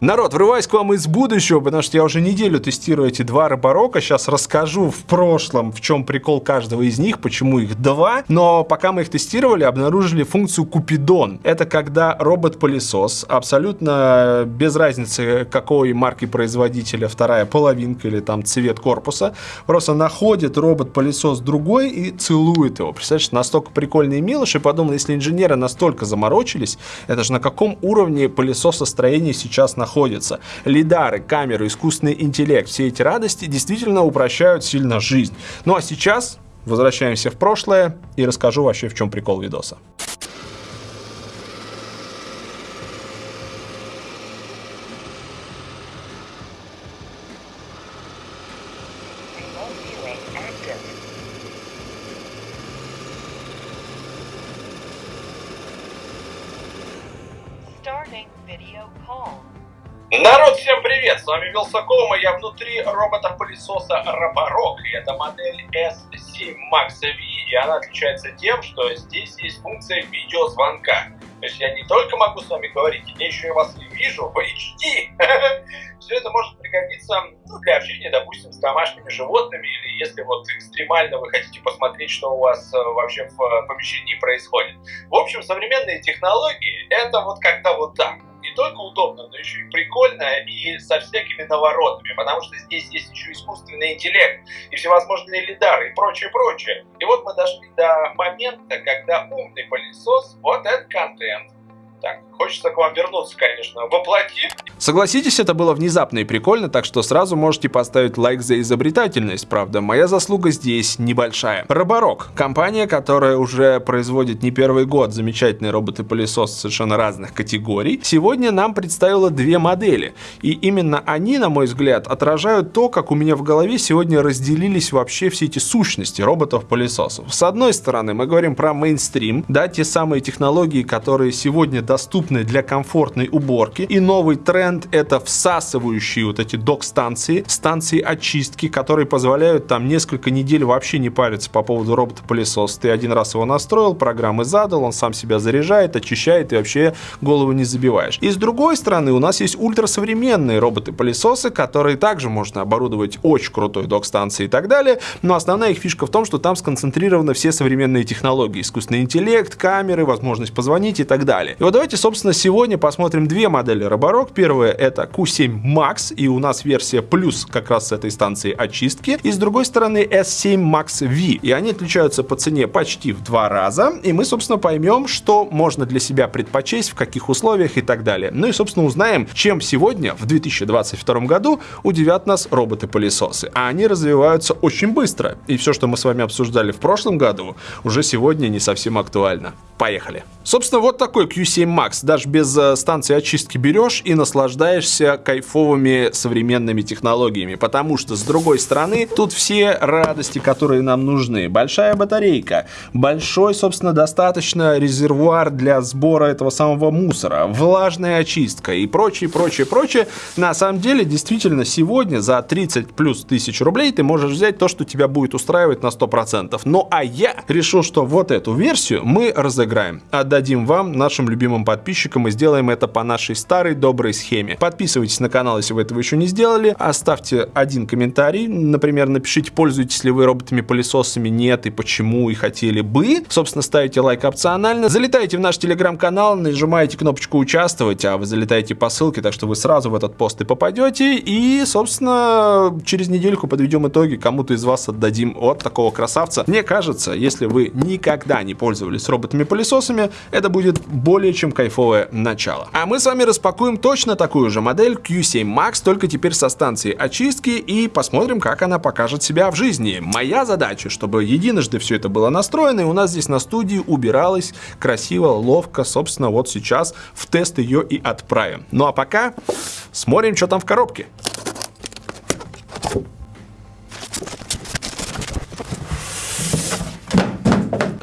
Народ, врываюсь к вам из будущего, потому что я уже неделю тестирую эти два роборока. Сейчас расскажу в прошлом, в чем прикол каждого из них, почему их два. Но пока мы их тестировали, обнаружили функцию Купидон. Это когда робот-пылесос, абсолютно без разницы какой марки производителя, вторая половинка или там цвет корпуса, просто находит робот-пылесос другой и целует его. Представляешь, настолько прикольные милыши. Подумал, если инженеры настолько заморочились, это же на каком уровне пылесосостроения сейчас находится. Лидары, камеры, искусственный интеллект, все эти радости действительно упрощают сильно жизнь. Ну а сейчас возвращаемся в прошлое и расскажу вообще в чем прикол видоса. И я внутри робота-пылесоса Роборок. И это модель S7 Max V, и она отличается тем, что здесь есть функция видеозвонка. То есть я не только могу с вами говорить, я еще и вас и вижу в HD. Все это может пригодиться ну, для общения, допустим, с домашними животными, или если вот экстремально вы хотите посмотреть, что у вас э, вообще в э, помещении происходит. В общем, современные технологии — это вот как-то вот так только удобно, но еще и прикольно и со всякими наворотами, потому что здесь есть еще искусственный интеллект и всевозможные лидары и прочее, прочее. И вот мы дошли до момента, когда умный пылесос вот этот контент так, хочется к вам вернуться, конечно, воплоти. Согласитесь, это было внезапно и прикольно, так что сразу можете поставить лайк за изобретательность, правда, моя заслуга здесь небольшая. Роборок, компания, которая уже производит не первый год замечательные роботы-пылесос совершенно разных категорий, сегодня нам представила две модели. И именно они, на мой взгляд, отражают то, как у меня в голове сегодня разделились вообще все эти сущности роботов-пылесосов. С одной стороны, мы говорим про мейнстрим, да, те самые технологии, которые сегодня доступны для комфортной уборки. И новый тренд это всасывающие вот эти док-станции, станции очистки, которые позволяют там несколько недель вообще не париться по поводу робота-пылесоса. Ты один раз его настроил, программы задал, он сам себя заряжает, очищает и вообще голову не забиваешь. И с другой стороны у нас есть ультрасовременные роботы-пылесосы, которые также можно оборудовать очень крутой док-станцией и так далее. Но основная их фишка в том, что там сконцентрированы все современные технологии. Искусственный интеллект, камеры, возможность позвонить и так далее. И вот давайте, собственно, сегодня посмотрим две модели Роборок. Первая это Q7 Max, и у нас версия плюс как раз с этой станции очистки. И с другой стороны S7 Max V. И они отличаются по цене почти в два раза. И мы, собственно, поймем, что можно для себя предпочесть, в каких условиях и так далее. Ну и, собственно, узнаем, чем сегодня, в 2022 году, удивят нас роботы-пылесосы. А они развиваются очень быстро. И все, что мы с вами обсуждали в прошлом году, уже сегодня не совсем актуально. Поехали. Собственно, вот такой Q7 Max. Даже без э, станции очистки берешь и наслаждаешься кайфовыми современными технологиями. Потому что, с другой стороны, тут все радости, которые нам нужны. Большая батарейка, большой, собственно, достаточно резервуар для сбора этого самого мусора, влажная очистка и прочее, прочее, прочее. На самом деле, действительно, сегодня за 30 плюс тысяч рублей ты можешь взять то, что тебя будет устраивать на 100%. Ну а я решил, что вот эту версию мы разыграем. Отдадим вам, нашим любимым подписчикам, и сделаем это по нашей старой доброй схеме. Подписывайтесь на канал, если вы этого еще не сделали. Оставьте один комментарий. Например, напишите, пользуетесь ли вы роботами-пылесосами, нет, и почему, и хотели бы. Собственно, ставите лайк опционально. Залетайте в наш телеграм-канал, нажимаете кнопочку «Участвовать», а вы залетаете по ссылке, так что вы сразу в этот пост и попадете. И, собственно, через недельку подведем итоги, кому-то из вас отдадим от такого красавца. Мне кажется, если вы никогда не пользовались роботами-пылесосами, пылесосами, это будет более чем кайфовое начало. А мы с вами распакуем точно такую же модель Q7 Max, только теперь со станции очистки и посмотрим, как она покажет себя в жизни. Моя задача, чтобы единожды все это было настроено, и у нас здесь на студии убиралось красиво, ловко, собственно, вот сейчас в тест ее и отправим. Ну а пока смотрим, что там в коробке.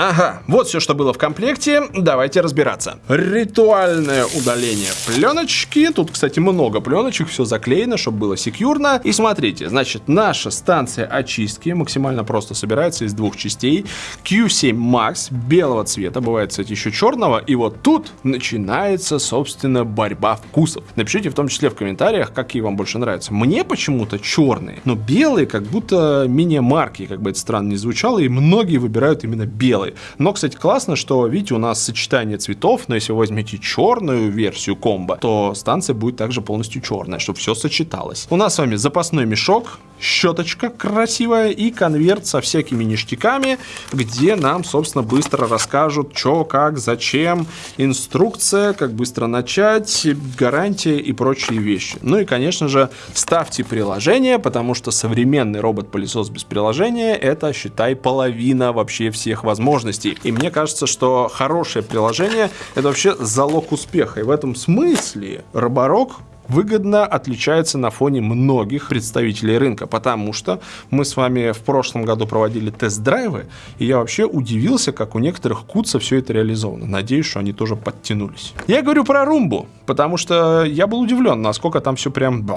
Ага, вот все, что было в комплекте. Давайте разбираться. Ритуальное удаление пленочки. Тут, кстати, много пленочек, все заклеено, чтобы было секьюрно. И смотрите, значит, наша станция очистки максимально просто собирается из двух частей. Q7 Max белого цвета, бывает, кстати, еще черного. И вот тут начинается, собственно, борьба вкусов. Напишите в том числе в комментариях, какие вам больше нравятся. Мне почему-то черные, но белые как будто менее марки, как бы это странно не звучало, и многие выбирают именно белые. Но, кстати, классно, что, видите, у нас сочетание цветов, но если вы возьмете черную версию комбо, то станция будет также полностью черная, чтобы все сочеталось. У нас с вами запасной мешок, щеточка красивая и конверт со всякими ништяками, где нам, собственно, быстро расскажут, что, как, зачем, инструкция, как быстро начать, гарантия и прочие вещи. Ну и, конечно же, ставьте приложение, потому что современный робот-пылесос без приложения это, считай, половина вообще всех возможностей. И мне кажется, что хорошее приложение это вообще залог успеха. И в этом смысле Роборок выгодно отличается на фоне многих представителей рынка, потому что мы с вами в прошлом году проводили тест-драйвы, и я вообще удивился, как у некоторых куца все это реализовано. Надеюсь, что они тоже подтянулись. Я говорю про румбу, потому что я был удивлен, насколько там все прям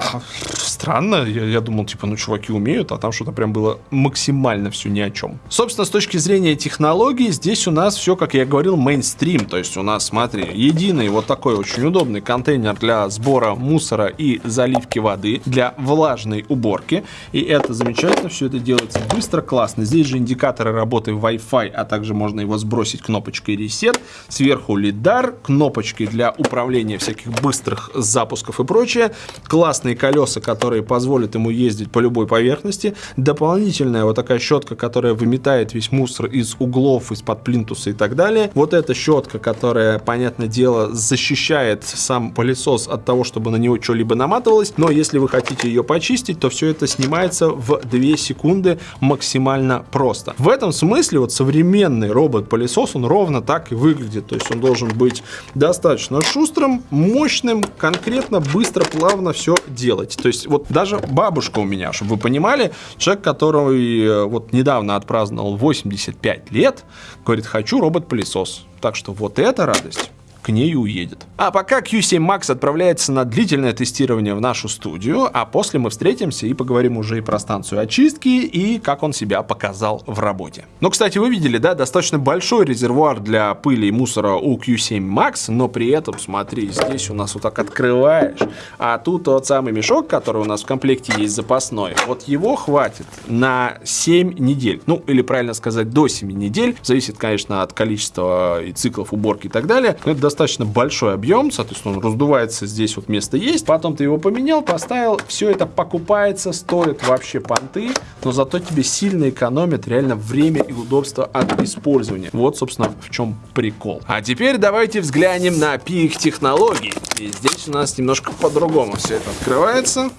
странно. Я, я думал, типа, ну, чуваки умеют, а там что-то прям было максимально все ни о чем. Собственно, с точки зрения технологий, здесь у нас все, как я говорил, мейнстрим. То есть у нас, смотри, единый вот такой очень удобный контейнер для сбора мусора мусора и заливки воды для влажной уборки. И это замечательно, все это делается быстро, классно. Здесь же индикаторы работы Wi-Fi, а также можно его сбросить кнопочкой Reset. Сверху лидар, кнопочки для управления всяких быстрых запусков и прочее. Классные колеса, которые позволят ему ездить по любой поверхности. Дополнительная вот такая щетка, которая выметает весь мусор из углов, из-под плинтуса и так далее. Вот эта щетка, которая, понятное дело, защищает сам пылесос от того, чтобы на него него что-либо наматывалось, но если вы хотите ее почистить, то все это снимается в 2 секунды максимально просто. В этом смысле вот современный робот-пылесос, он ровно так и выглядит, то есть он должен быть достаточно шустрым, мощным, конкретно, быстро, плавно все делать. То есть вот даже бабушка у меня, чтобы вы понимали, человек, который э, вот недавно отпраздновал 85 лет, говорит, хочу робот-пылесос. Так что вот эта радость к ней уедет. А пока Q7 Max отправляется на длительное тестирование в нашу студию, а после мы встретимся и поговорим уже и про станцию очистки, и как он себя показал в работе. Ну, кстати, вы видели, да, достаточно большой резервуар для пыли и мусора у Q7 Max, но при этом, смотри, здесь у нас вот так открываешь, а тут тот самый мешок, который у нас в комплекте есть запасной, вот его хватит на 7 недель. Ну, или правильно сказать, до 7 недель. Зависит, конечно, от количества и циклов уборки и так далее. Но это достаточно большой объем, соответственно, он раздувается, здесь вот место есть. Потом ты его поменял, поставил, все это покупается, стоит вообще понты, но зато тебе сильно экономит реально время и удобство от использования. Вот, собственно, в чем прикол. А теперь давайте взглянем на пик технологий. И здесь у нас немножко по-другому все это открывается.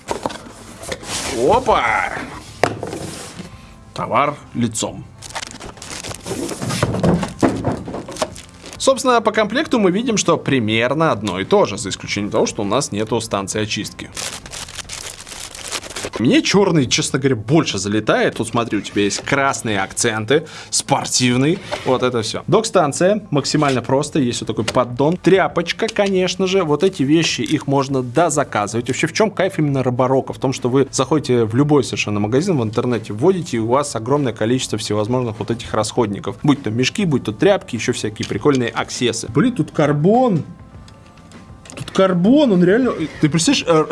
Опа! Товар лицом. Собственно, по комплекту мы видим, что примерно одно и то же, за исключением того, что у нас нету станции очистки. Мне черный, честно говоря, больше залетает. Тут смотри, у тебя есть красные акценты, спортивный, вот это все. Док-станция максимально просто, есть вот такой поддон. Тряпочка, конечно же, вот эти вещи, их можно дозаказывать. Вообще, в чем кайф именно Роборока? В том, что вы заходите в любой совершенно магазин в интернете, вводите, и у вас огромное количество всевозможных вот этих расходников. Будь то мешки, будь то тряпки, еще всякие прикольные аксессы. Блин, тут карбон. Тут карбон, он реально... Ты представляешь...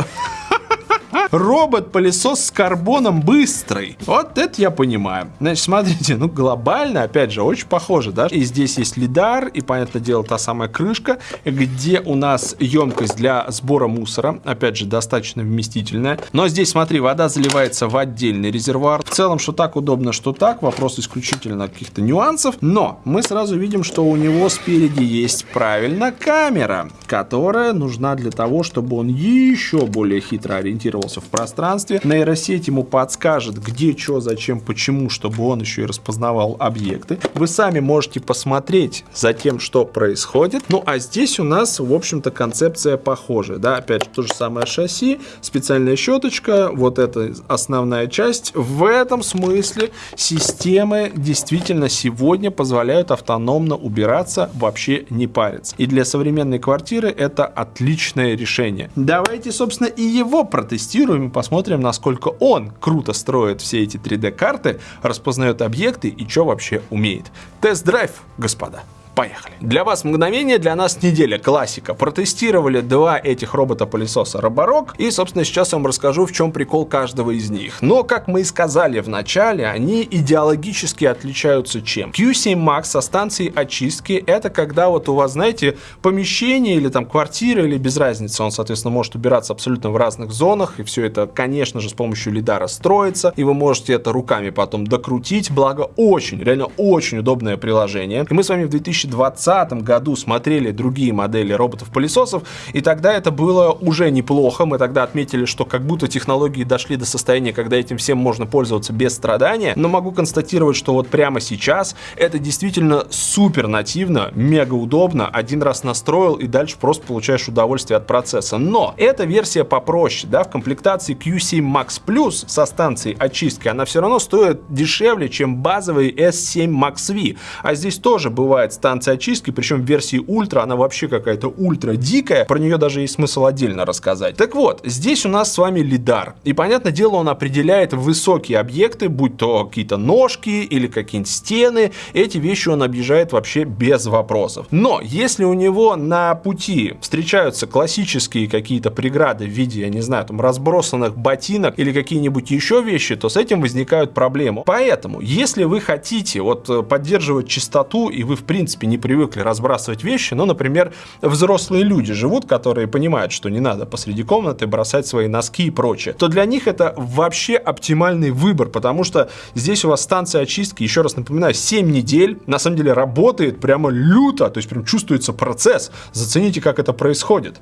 Робот-пылесос с карбоном быстрый. Вот это я понимаю. Значит, смотрите, ну глобально, опять же, очень похоже, да? И здесь есть лидар, и, понятное дело, та самая крышка, где у нас емкость для сбора мусора, опять же, достаточно вместительная. Но здесь, смотри, вода заливается в отдельный резервуар. В целом, что так удобно, что так, вопрос исключительно каких-то нюансов. Но мы сразу видим, что у него спереди есть, правильно, камера, которая нужна для того, чтобы он еще более хитро ориентировался ориентируется в пространстве. Нейросеть ему подскажет, где, что, зачем, почему, чтобы он еще и распознавал объекты. Вы сами можете посмотреть за тем, что происходит. Ну, а здесь у нас, в общем-то, концепция похожая. Да? Опять же, то же самое шасси, специальная щеточка, вот это основная часть. В этом смысле системы действительно сегодня позволяют автономно убираться, вообще не париться. И для современной квартиры это отличное решение. Давайте, собственно, и его протестируем и посмотрим, насколько он круто строит все эти 3D-карты, распознает объекты и что вообще умеет. Тест-драйв, господа. Поехали. Для вас мгновение, для нас неделя. Классика. Протестировали два этих робота-пылесоса Роборок. И, собственно, сейчас я вам расскажу, в чем прикол каждого из них. Но, как мы и сказали в начале, они идеологически отличаются чем? Q7 Max со станцией очистки это когда вот у вас, знаете, помещение или там квартира или без разницы. Он, соответственно, может убираться абсолютно в разных зонах. И все это, конечно же, с помощью лидара строится. И вы можете это руками потом докрутить. Благо, очень, реально очень удобное приложение. И мы с вами в 2000 2020 году смотрели другие модели роботов-пылесосов, и тогда это было уже неплохо. Мы тогда отметили, что как будто технологии дошли до состояния, когда этим всем можно пользоваться без страдания. Но могу констатировать, что вот прямо сейчас это действительно супер нативно, мега удобно. Один раз настроил и дальше просто получаешь удовольствие от процесса. Но эта версия попроще, да, в комплектации Q7 Max Plus со станцией очистки, она все равно стоит дешевле, чем базовый S7 Max V. А здесь тоже бывает станция станция очистки, причем в версии ультра она вообще какая-то ультра дикая, про нее даже есть смысл отдельно рассказать. Так вот, здесь у нас с вами лидар, и понятное дело он определяет высокие объекты, будь то какие-то ножки или какие-нибудь стены, эти вещи он объезжает вообще без вопросов. Но если у него на пути встречаются классические какие-то преграды в виде, я не знаю, там разбросанных ботинок или какие-нибудь еще вещи, то с этим возникают проблемы. Поэтому, если вы хотите вот э, поддерживать чистоту и вы в принципе не привыкли разбрасывать вещи, ну, например, взрослые люди живут, которые понимают, что не надо посреди комнаты бросать свои носки и прочее, то для них это вообще оптимальный выбор, потому что здесь у вас станция очистки, еще раз напоминаю, 7 недель, на самом деле работает прямо люто, то есть прям чувствуется процесс. Зацените, как это происходит.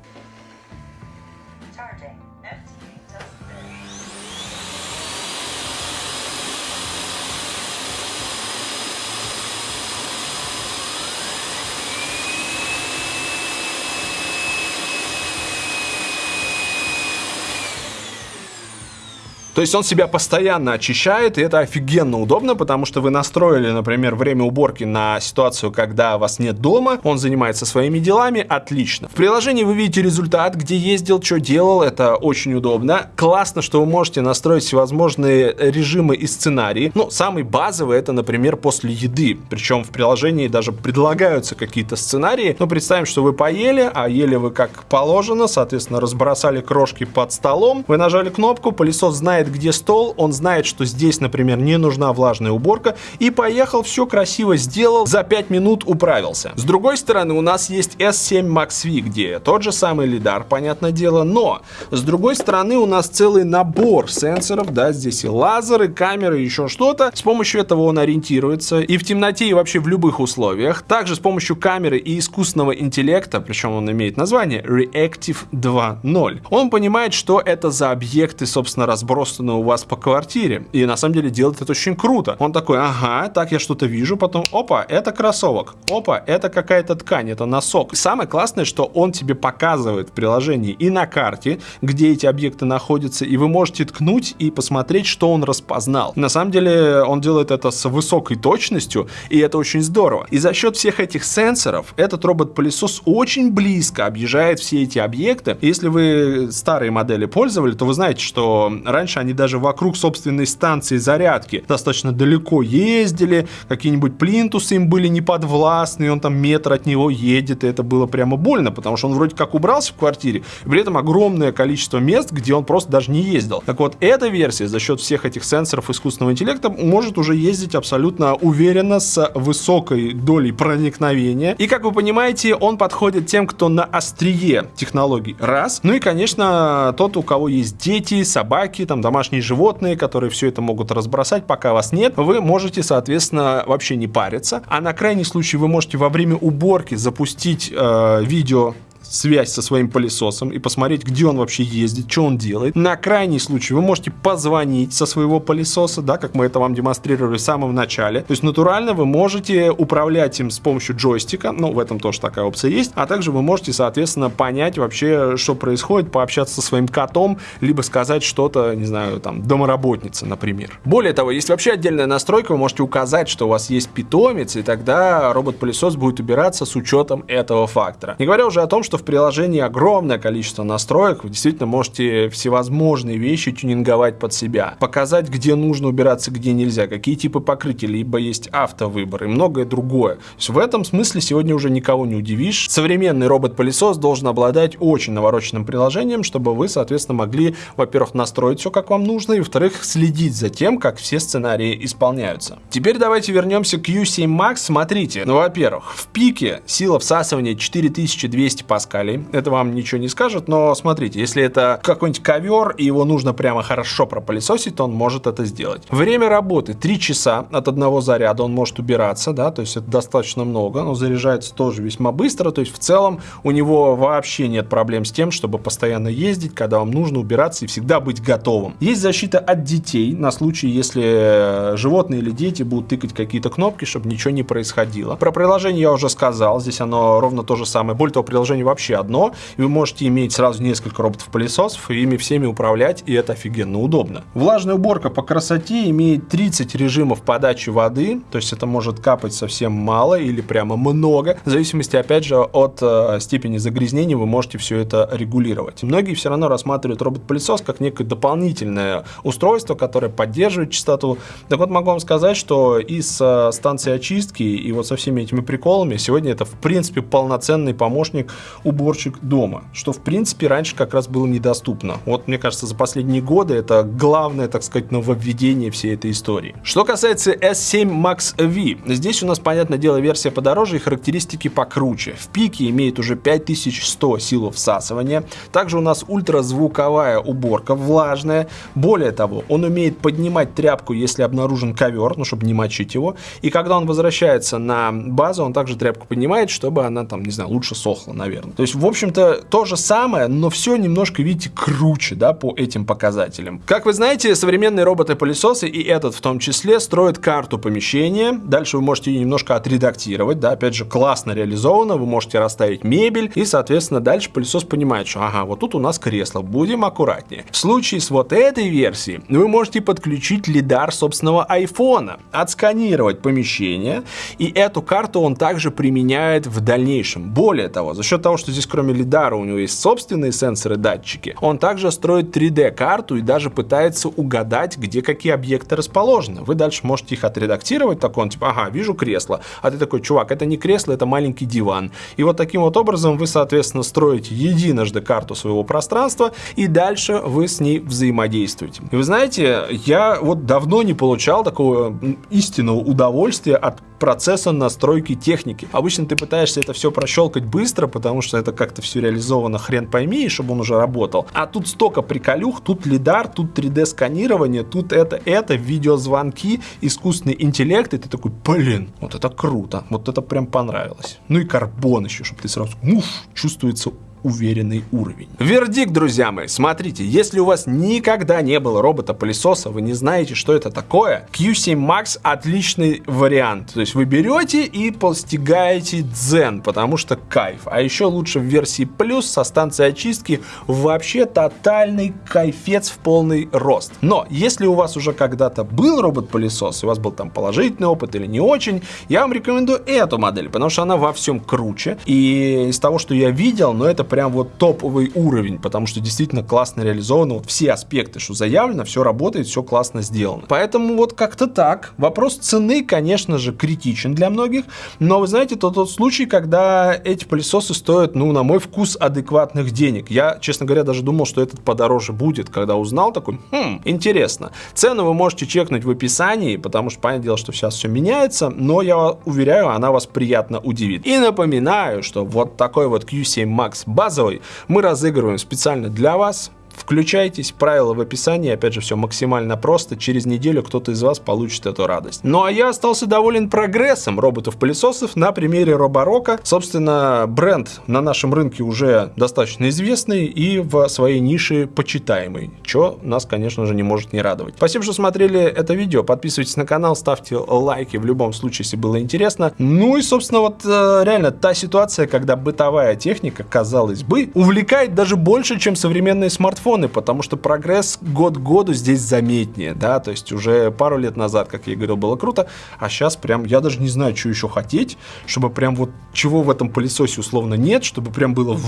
То есть он себя постоянно очищает, и это офигенно удобно, потому что вы настроили, например, время уборки на ситуацию, когда вас нет дома, он занимается своими делами, отлично. В приложении вы видите результат, где ездил, что делал, это очень удобно. Классно, что вы можете настроить всевозможные режимы и сценарии. Ну, самый базовый это, например, после еды. Причем в приложении даже предлагаются какие-то сценарии. Ну, представим, что вы поели, а ели вы как положено, соответственно, разбросали крошки под столом. Вы нажали кнопку, пылесос знает, знает, где стол, он знает, что здесь, например, не нужна влажная уборка, и поехал, все красиво сделал, за 5 минут управился. С другой стороны, у нас есть S7 Max V, где тот же самый лидар, понятное дело, но с другой стороны у нас целый набор сенсоров, да, здесь и лазеры, камеры, еще что-то. С помощью этого он ориентируется и в темноте, и вообще в любых условиях. Также с помощью камеры и искусственного интеллекта, причем он имеет название Reactive 2.0, он понимает, что это за объекты, собственно, разброс разбросаны у вас по квартире. И на самом деле делает это очень круто. Он такой, ага, так я что-то вижу, потом, опа, это кроссовок, опа, это какая-то ткань, это носок. Самое классное, что он тебе показывает в приложении и на карте, где эти объекты находятся, и вы можете ткнуть и посмотреть, что он распознал. На самом деле он делает это с высокой точностью, и это очень здорово. И за счет всех этих сенсоров этот робот-пылесос очень близко объезжает все эти объекты. Если вы старые модели пользовали, то вы знаете, что раньше они они даже вокруг собственной станции зарядки достаточно далеко ездили, какие-нибудь плинтусы им были неподвластны, он там метр от него едет, и это было прямо больно, потому что он вроде как убрался в квартире, и при этом огромное количество мест, где он просто даже не ездил. Так вот, эта версия за счет всех этих сенсоров искусственного интеллекта может уже ездить абсолютно уверенно, с высокой долей проникновения. И, как вы понимаете, он подходит тем, кто на острие технологий. Раз. Ну и, конечно, тот, у кого есть дети, собаки, там, домашние животные, которые все это могут разбросать, пока вас нет, вы можете, соответственно, вообще не париться. А на крайний случай вы можете во время уборки запустить э, видео связь со своим пылесосом и посмотреть, где он вообще ездит, что он делает. На крайний случай вы можете позвонить со своего пылесоса, да, как мы это вам демонстрировали в самом начале. То есть натурально вы можете управлять им с помощью джойстика, ну в этом тоже такая опция есть, а также вы можете, соответственно, понять вообще, что происходит, пообщаться со своим котом, либо сказать что-то, не знаю, там, домоработница, например. Более того, есть вообще отдельная настройка, вы можете указать, что у вас есть питомец, и тогда робот-пылесос будет убираться с учетом этого фактора. Не говоря уже о том, что в приложении огромное количество настроек, вы действительно можете всевозможные вещи тюнинговать под себя, показать, где нужно убираться, где нельзя, какие типы покрытия, либо есть автовыбор и многое другое. То есть в этом смысле сегодня уже никого не удивишь. Современный робот-пылесос должен обладать очень навороченным приложением, чтобы вы, соответственно, могли, во-первых, настроить все, как вам нужно, и, во-вторых, следить за тем, как все сценарии исполняются. Теперь давайте вернемся к U7 Max. Смотрите, ну, во-первых, в пике сила всасывания 4200 паскалей. Это вам ничего не скажет, но смотрите, если это какой-нибудь ковер, и его нужно прямо хорошо пропылесосить, то он может это сделать. Время работы 3 часа от одного заряда он может убираться, да, то есть это достаточно много, но заряжается тоже весьма быстро, то есть в целом у него вообще нет проблем с тем, чтобы постоянно ездить, когда вам нужно убираться и всегда быть готовым. Есть защита от детей на случай, если животные или дети будут тыкать какие-то кнопки, чтобы ничего не происходило. Про приложение я уже сказал, здесь оно ровно то же самое. Более того, приложение вообще одно, и вы можете иметь сразу несколько роботов-пылесосов и ими всеми управлять, и это офигенно удобно. Влажная уборка по красоте имеет 30 режимов подачи воды, то есть это может капать совсем мало или прямо много, в зависимости, опять же, от э, степени загрязнения вы можете все это регулировать. многие все равно рассматривают робот-пылесос как некое дополнительное устройство, которое поддерживает частоту. Так вот, могу вам сказать, что из э, станции очистки и вот со всеми этими приколами сегодня это, в принципе, полноценный помощник уборщик дома, что, в принципе, раньше как раз было недоступно. Вот, мне кажется, за последние годы это главное, так сказать, нововведение всей этой истории. Что касается S7 Max V, здесь у нас, понятное дело, версия подороже и характеристики покруче. В пике имеет уже 5100 сил всасывания. Также у нас ультразвуковая уборка, влажная. Более того, он умеет поднимать тряпку, если обнаружен ковер, ну, чтобы не мочить его. И когда он возвращается на базу, он также тряпку поднимает, чтобы она там, не знаю, лучше сохла, наверное. То есть, в общем-то, то же самое, но все немножко, видите, круче, да, по этим показателям. Как вы знаете, современные роботы-пылесосы, и этот в том числе, строят карту помещения. Дальше вы можете ее немножко отредактировать, да, опять же, классно реализовано, вы можете расставить мебель, и, соответственно, дальше пылесос понимает, что, ага, вот тут у нас кресло, будем аккуратнее. В случае с вот этой версией, вы можете подключить лидар собственного айфона, отсканировать помещение, и эту карту он также применяет в дальнейшем. Более того, за счет того, что здесь кроме лидара у него есть собственные сенсоры-датчики, он также строит 3D-карту и даже пытается угадать, где какие объекты расположены. Вы дальше можете их отредактировать, так он типа, ага, вижу кресло, а ты такой, чувак, это не кресло, это маленький диван. И вот таким вот образом вы, соответственно, строите единожды карту своего пространства, и дальше вы с ней взаимодействуете. И вы знаете, я вот давно не получал такого истинного удовольствия от процесса настройки техники. Обычно ты пытаешься это все прощелкать быстро, потому что это как-то все реализовано хрен пойми, чтобы он уже работал. А тут столько приколюх, тут лидар, тут 3D сканирование, тут это, это, видеозвонки, искусственный интеллект, и ты такой, блин, вот это круто, вот это прям понравилось. Ну и карбон еще, чтобы ты сразу, муф, чувствуется уверенный уровень. Вердикт, друзья мои, смотрите, если у вас никогда не было робота-пылесоса, вы не знаете, что это такое, Q7 Max отличный вариант. То есть вы берете и постигаете дзен, потому что кайф. А еще лучше в версии плюс со станцией очистки вообще тотальный кайфец в полный рост. Но если у вас уже когда-то был робот-пылесос, и у вас был там положительный опыт или не очень, я вам рекомендую эту модель, потому что она во всем круче. И из того, что я видел, но ну, это вот топовый уровень, потому что действительно классно реализовано, вот все аспекты, что заявлено, все работает, все классно сделано. Поэтому вот как-то так. Вопрос цены, конечно же, критичен для многих, но вы знаете, это тот случай, когда эти пылесосы стоят, ну, на мой вкус, адекватных денег. Я, честно говоря, даже думал, что этот подороже будет, когда узнал, такой, хм, интересно. Цену вы можете чекнуть в описании, потому что, понятное дело, что сейчас все меняется, но я уверяю, она вас приятно удивит. И напоминаю, что вот такой вот Q7 Max базовый мы разыгрываем специально для вас Включайтесь, правила в описании, опять же, все максимально просто. Через неделю кто-то из вас получит эту радость. Ну а я остался доволен прогрессом роботов-пылесосов на примере Роборока. Собственно, бренд на нашем рынке уже достаточно известный и в своей нише почитаемый, что нас, конечно же, не может не радовать. Спасибо, что смотрели это видео. Подписывайтесь на канал, ставьте лайки в любом случае, если было интересно. Ну и, собственно, вот э, реально та ситуация, когда бытовая техника, казалось бы, увлекает даже больше, чем современные смартфоны миллионы, потому что прогресс год к году здесь заметнее, да, то есть уже пару лет назад, как я говорил, было круто, а сейчас прям, я даже не знаю, что еще хотеть, чтобы прям вот чего в этом пылесосе условно нет, чтобы прям было...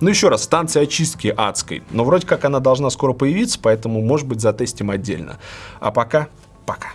Ну еще раз, станция очистки адской, но вроде как она должна скоро появиться, поэтому, может быть, затестим отдельно. А пока, пока.